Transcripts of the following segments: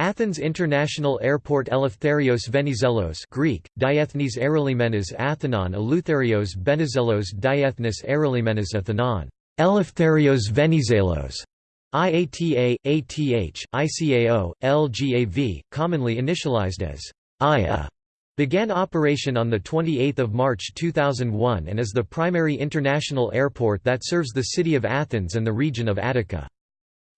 Athens International Airport Eleftherios Venizelos Greek, Diethnes Aerolimenes Athenon Eleutherios Benizelos Diethnes Aerolimenes Athenon Eleftherios Venizelos. IATA, ATH, ICAO, LGAV, commonly initialized as IA, began operation on 28 March 2001 and is the primary international airport that serves the city of Athens and the region of Attica.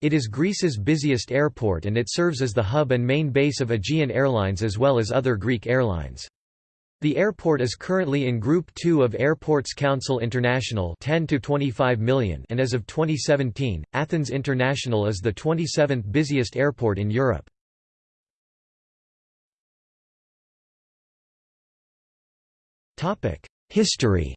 It is Greece's busiest airport and it serves as the hub and main base of Aegean Airlines as well as other Greek airlines. The airport is currently in Group 2 of Airports Council International 10 to 25 million and as of 2017, Athens International is the 27th busiest airport in Europe. History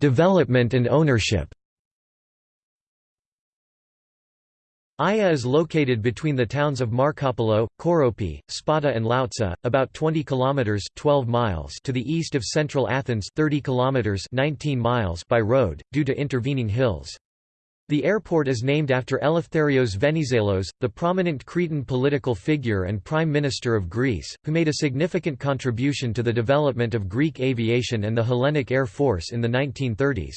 Development and ownership AIA is located between the towns of Markopoulo, Koropi, Spata and Loutsa, about 20 kilometers (12 miles) to the east of central Athens, 30 kilometers (19 miles) by road due to intervening hills. The airport is named after Eleftherios Venizelos, the prominent Cretan political figure and Prime Minister of Greece, who made a significant contribution to the development of Greek aviation and the Hellenic Air Force in the 1930s.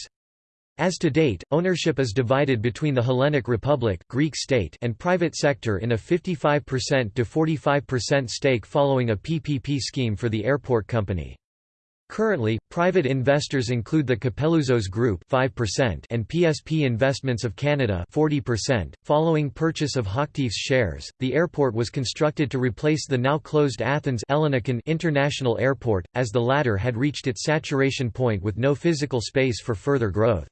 As to date, ownership is divided between the Hellenic Republic Greek state and private sector in a 55% to 45% stake following a PPP scheme for the airport company. Currently, private investors include the Copelouzos Group 5% and PSP Investments of Canada 40%. Following purchase of Hochtief's shares, the airport was constructed to replace the now closed Athens Ellinikon International Airport, as the latter had reached its saturation point with no physical space for further growth.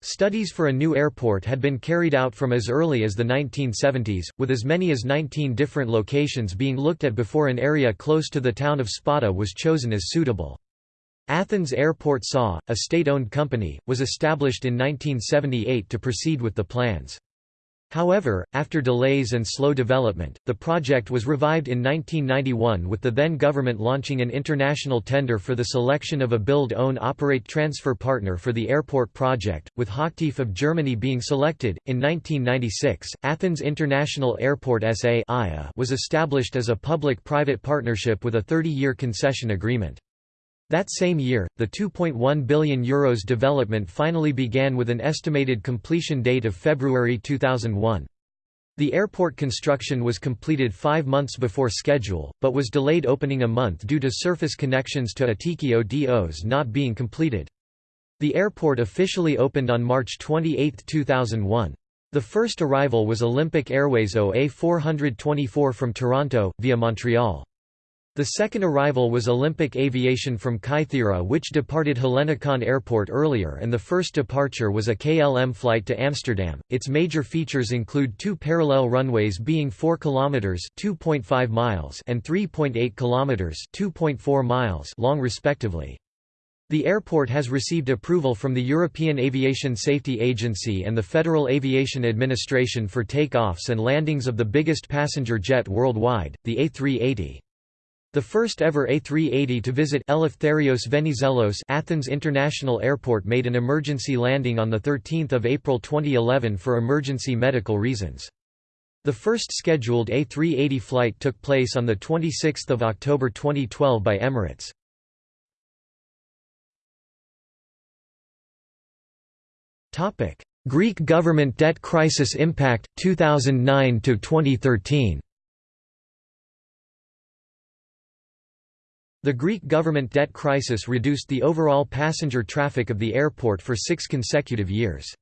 Studies for a new airport had been carried out from as early as the 1970s, with as many as 19 different locations being looked at before an area close to the town of Spata was chosen as suitable. Athens Airport SA, a state-owned company, was established in 1978 to proceed with the plans. However, after delays and slow development, the project was revived in 1991 with the then government launching an international tender for the selection of a build-own-operate-transfer partner for the airport project, with Hochtief of Germany being selected. In 1996, Athens International Airport SA was established as a public-private partnership with a 30-year concession agreement. That same year, the €2.1 billion Euros development finally began with an estimated completion date of February 2001. The airport construction was completed five months before schedule, but was delayed opening a month due to surface connections to Attiki Odos not being completed. The airport officially opened on March 28, 2001. The first arrival was Olympic Airways OA 424 from Toronto, via Montreal. The second arrival was Olympic Aviation from Kythera which departed Hellinikon Airport earlier and the first departure was a KLM flight to Amsterdam. Its major features include two parallel runways being 4 km (2.5 miles) and 3.8 km (2.4 miles) long respectively. The airport has received approval from the European Aviation Safety Agency and the Federal Aviation Administration for takeoffs and landings of the biggest passenger jet worldwide, the A380. The first ever A380 to visit Eleftherios Venizelos Athens International Airport made an emergency landing on 13 April 2011 for emergency medical reasons. The first scheduled A380 flight took place on 26 October 2012 by Emirates. Greek government debt crisis impact, 2009–2013 The Greek government debt crisis reduced the overall passenger traffic of the airport for six consecutive years.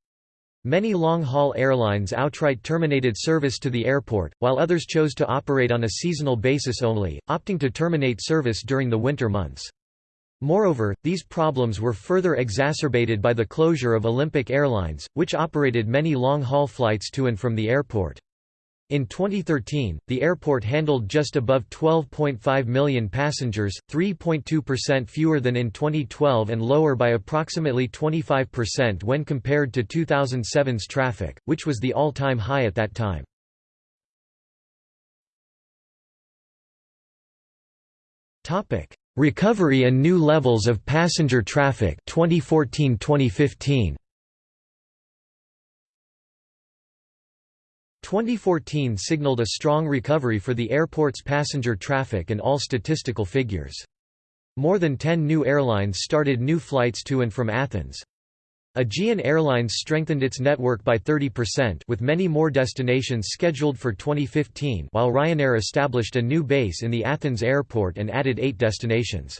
Many long-haul airlines outright terminated service to the airport, while others chose to operate on a seasonal basis only, opting to terminate service during the winter months. Moreover, these problems were further exacerbated by the closure of Olympic Airlines, which operated many long-haul flights to and from the airport. In 2013, the airport handled just above 12.5 million passengers, 3.2% fewer than in 2012 and lower by approximately 25% when compared to 2007's traffic, which was the all-time high at that time. Recovery and New Levels of Passenger Traffic 2014-2015 2014 signaled a strong recovery for the airport's passenger traffic and all statistical figures. More than 10 new airlines started new flights to and from Athens. Aegean Airlines strengthened its network by 30% with many more destinations scheduled for 2015 while Ryanair established a new base in the Athens airport and added eight destinations.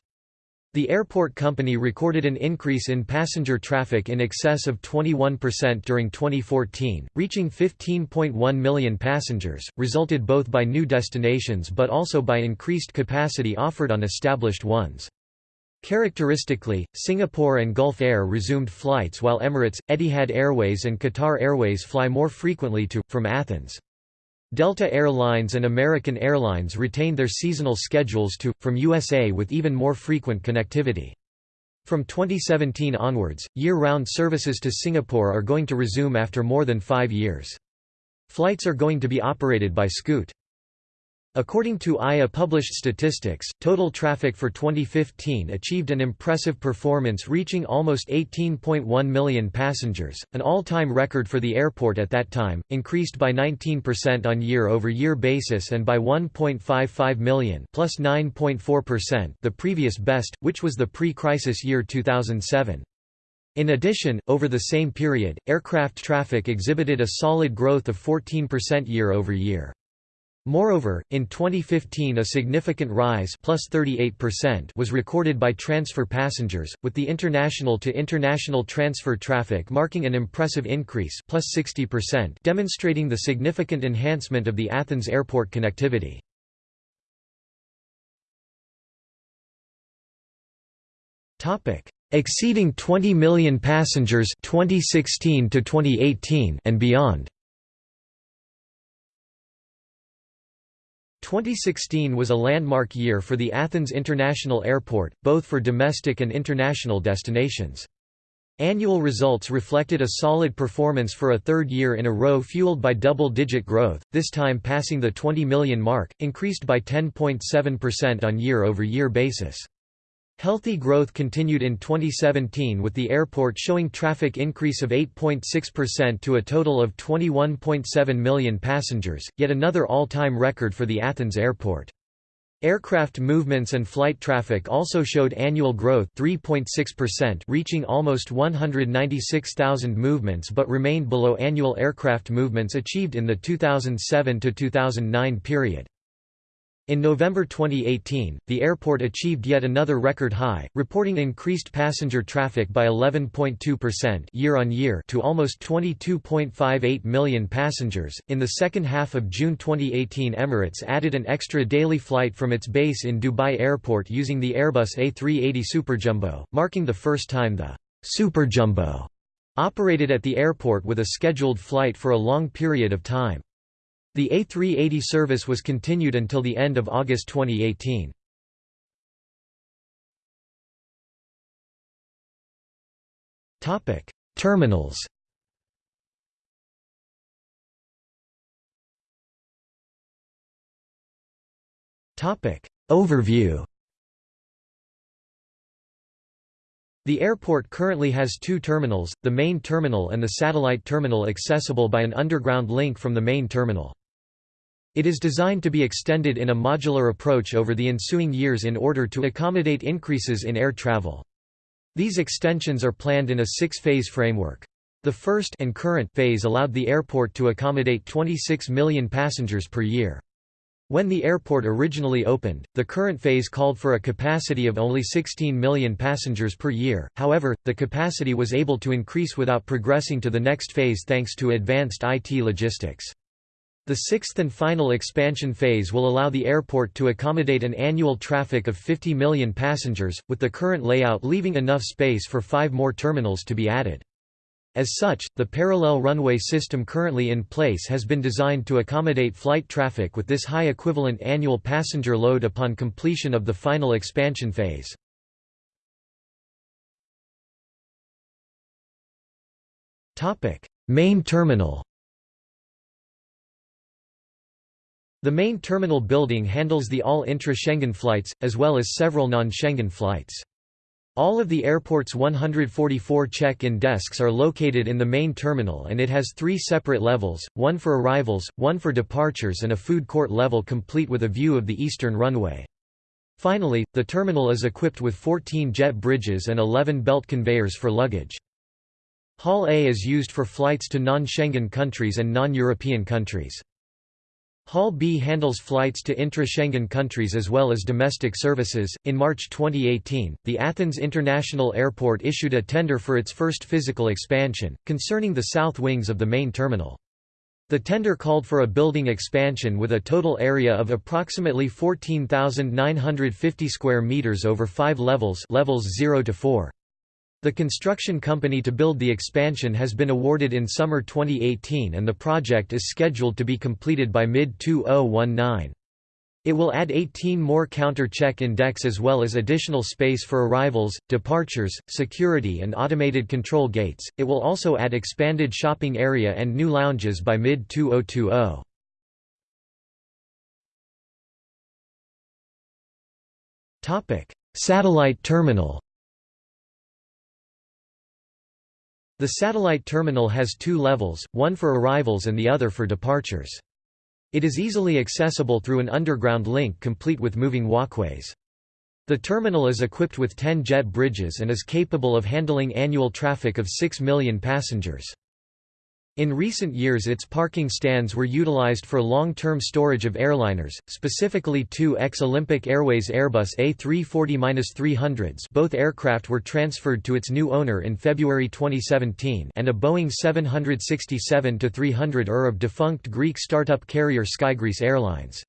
The airport company recorded an increase in passenger traffic in excess of 21% during 2014, reaching 15.1 million passengers, resulted both by new destinations but also by increased capacity offered on established ones. Characteristically, Singapore and Gulf Air resumed flights while Emirates, Etihad Airways and Qatar Airways fly more frequently to, from Athens. Delta Air Lines and American Airlines retained their seasonal schedules to, from USA with even more frequent connectivity. From 2017 onwards, year-round services to Singapore are going to resume after more than five years. Flights are going to be operated by Scoot. According to AIA published statistics, total traffic for 2015 achieved an impressive performance reaching almost 18.1 million passengers, an all-time record for the airport at that time, increased by 19% on year-over-year basis and by 1.55 million plus 9.4% the previous best, which was the pre-crisis year 2007. In addition, over the same period, aircraft traffic exhibited a solid growth of 14% year-over-year. Moreover, in 2015 a significant rise plus 38% was recorded by transfer passengers, with the international-to-international transfer traffic marking an impressive increase plus 60% demonstrating the significant enhancement of the Athens airport connectivity. Exceeding 20 million passengers 2016 to 2018 and beyond 2016 was a landmark year for the Athens International Airport, both for domestic and international destinations. Annual results reflected a solid performance for a third year in a row fueled by double-digit growth, this time passing the 20 million mark, increased by 10.7% on year-over-year basis. Healthy growth continued in 2017 with the airport showing traffic increase of 8.6% to a total of 21.7 million passengers, yet another all-time record for the Athens airport. Aircraft movements and flight traffic also showed annual growth 3.6% reaching almost 196,000 movements but remained below annual aircraft movements achieved in the 2007–2009 period. In November 2018, the airport achieved yet another record high, reporting increased passenger traffic by 11.2% year-on-year to almost 22.58 million passengers. In the second half of June 2018, Emirates added an extra daily flight from its base in Dubai Airport using the Airbus A380 Superjumbo, marking the first time the Superjumbo operated at the airport with a scheduled flight for a long period of time. The A380 service was continued until the end of August 2018. Topic: Terminals Topic: Overview The airport currently has two terminals, the main terminal and the satellite terminal accessible by an underground link from the main terminal. It is designed to be extended in a modular approach over the ensuing years in order to accommodate increases in air travel. These extensions are planned in a six-phase framework. The first and current phase allowed the airport to accommodate 26 million passengers per year. When the airport originally opened, the current phase called for a capacity of only 16 million passengers per year, however, the capacity was able to increase without progressing to the next phase thanks to advanced IT logistics. The sixth and final expansion phase will allow the airport to accommodate an annual traffic of 50 million passengers, with the current layout leaving enough space for five more terminals to be added. As such, the parallel runway system currently in place has been designed to accommodate flight traffic with this high equivalent annual passenger load upon completion of the final expansion phase. Main terminal The main terminal building handles the all intra-Schengen flights, as well as several non-Schengen flights. All of the airport's 144 check-in desks are located in the main terminal and it has three separate levels, one for arrivals, one for departures and a food court level complete with a view of the eastern runway. Finally, the terminal is equipped with 14 jet bridges and 11 belt conveyors for luggage. Hall A is used for flights to non-Schengen countries and non-European countries. Hall B handles flights to intra-Schengen countries as well as domestic services. In March 2018, the Athens International Airport issued a tender for its first physical expansion, concerning the south wings of the main terminal. The tender called for a building expansion with a total area of approximately 14,950 square meters over 5 levels, levels 0 to 4. The construction company to build the expansion has been awarded in summer 2018 and the project is scheduled to be completed by mid-2019. It will add 18 more counter check-in decks as well as additional space for arrivals, departures, security and automated control gates. It will also add expanded shopping area and new lounges by mid-2020. Topic: Satellite terminal. The satellite terminal has two levels, one for arrivals and the other for departures. It is easily accessible through an underground link complete with moving walkways. The terminal is equipped with 10 jet bridges and is capable of handling annual traffic of 6 million passengers. In recent years its parking stands were utilized for long-term storage of airliners, specifically two ex-Olympic Airways Airbus A340-300s both aircraft were transferred to its new owner in February 2017 and a Boeing 767-300 ER of defunct Greek startup carrier Skygreece Airlines.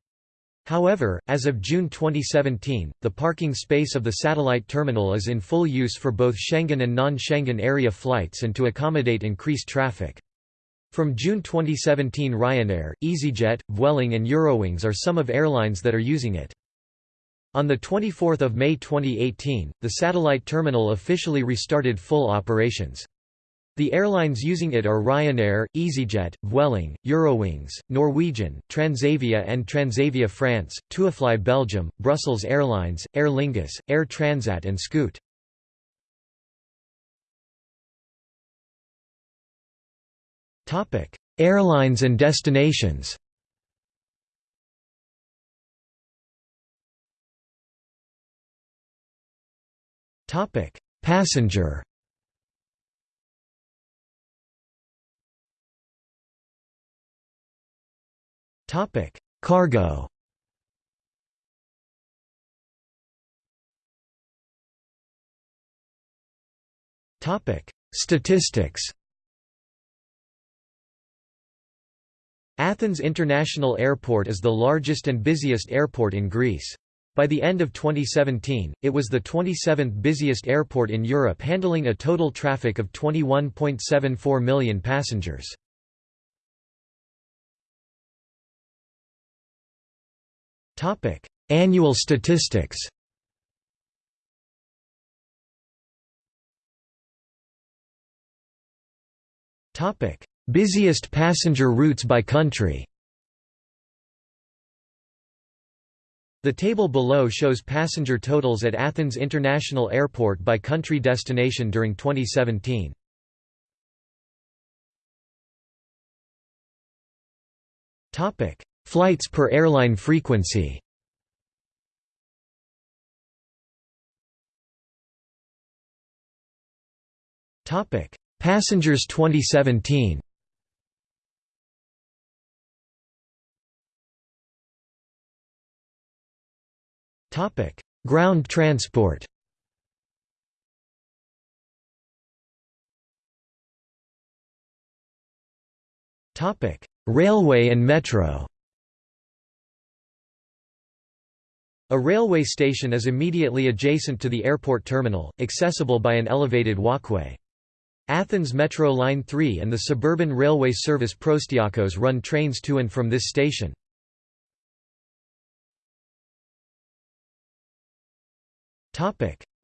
However, as of June 2017, the parking space of the satellite terminal is in full use for both Schengen and non-Schengen area flights and to accommodate increased traffic. From June 2017 Ryanair, EasyJet, Vueling and Eurowings are some of airlines that are using it. On 24 May 2018, the satellite terminal officially restarted full operations. The airlines using it are Ryanair, EasyJet, Vueling, Eurowings, Norwegian, Transavia and Transavia France, TUIfly Belgium, Brussels Airlines, Aer Lingus, Air Transat and Scoot. Topic: Airlines and destinations. Topic: Passenger. Topic: Cargo. Topic: Statistics. Athens International Airport is the largest and busiest airport in Greece. By the end of 2017, it was the 27th busiest airport in Europe handling a total traffic of 21.74 million passengers. Annual statistics Busiest passenger routes by country The table below shows passenger totals at Athens International Airport by country destination during 2017. Topic: Flights per airline frequency. Topic: Passengers 2017. Ground transport. Topic: Railway and metro. A railway station is immediately adjacent to the airport terminal, accessible by an elevated walkway. Athens Metro Line 3 and the suburban railway service Proastiakos run trains to and from this station.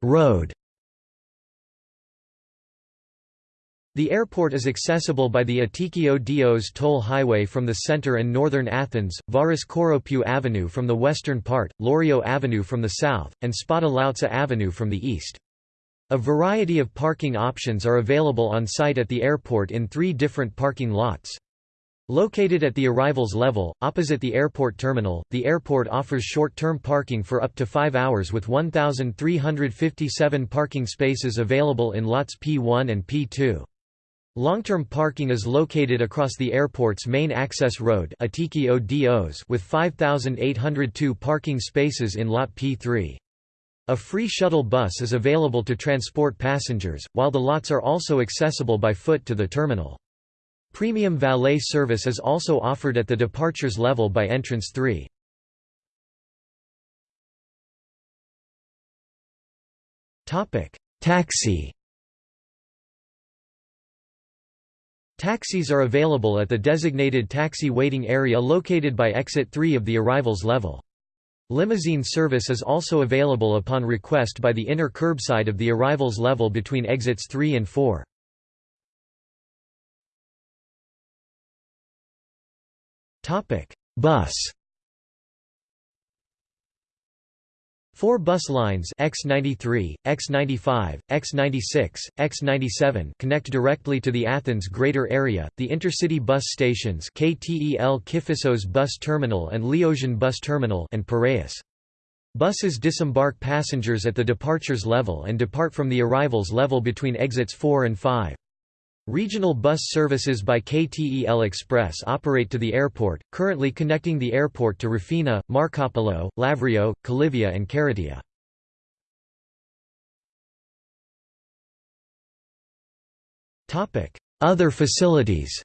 Road The airport is accessible by the Attiki Odos toll highway from the center and northern Athens, Varis Koropiou Avenue from the western part, Lavriou Avenue from the south, and Spata Loutsa Avenue from the east. A variety of parking options are available on site at the airport in three different parking lots. Located at the arrivals level, opposite the airport terminal, the airport offers short-term parking for up to five hours with 1,357 parking spaces available in lots P1 and P2. Long-term parking is located across the airport's main access road with 5,802 parking spaces in Lot P3. A free shuttle bus is available to transport passengers, while the lots are also accessible by foot to the terminal. Premium valet service is also offered at the departures level by entrance 3. Taxi Taxis are available at the designated taxi waiting area located by exit 3 of the arrivals level. Limousine service is also available upon request by the inner curbside of the arrivals level between exits 3 and 4. Bus Four bus lines X93, X95, X96, X97 connect directly to the Athens greater area, the intercity bus stations KTEL Kifissos Bus Terminal and Liosion Bus Terminal and Piraeus. Buses disembark passengers at the departures level and depart from the arrivals level between exits 4 and 5. Regional bus services by KTEL Express operate to the airport, currently connecting the airport to Rafina, Markopoulo, Lavrio, Kalivia and Keratea. Other facilities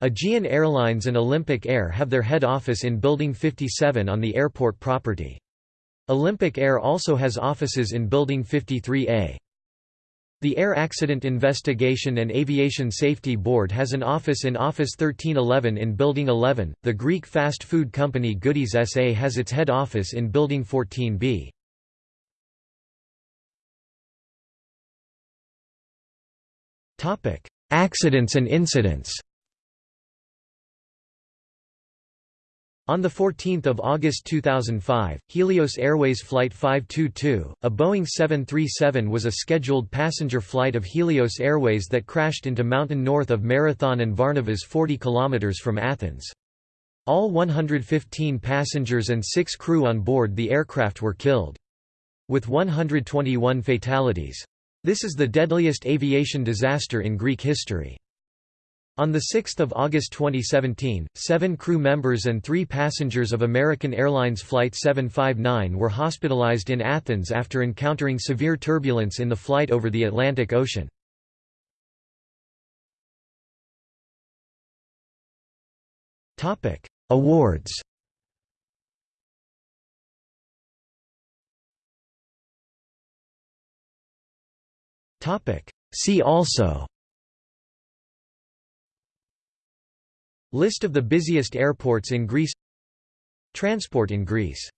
Aegean Airlines and Olympic Air have their head office in Building 57 on the airport property. Olympic Air also has offices in Building 53A. The Air Accident Investigation and Aviation Safety Board has an office in Office 1311 in Building 11. The Greek fast food company Goodies SA has its head office in Building 14B. Topic: Accidents and incidents. On 14 August 2005, Helios Airways Flight 522, a Boeing 737 was a scheduled passenger flight of Helios Airways that crashed into mountain north of Marathon and Varnavas 40 km from Athens. All 115 passengers and six crew on board the aircraft were killed. With 121 fatalities. This is the deadliest aviation disaster in Greek history. On 6 August 2017, seven crew members and three passengers of American Airlines Flight 759 were hospitalized in Athens after encountering severe turbulence in the flight over the Atlantic Ocean. Awards See also List of the busiest airports in Greece. Transport in Greece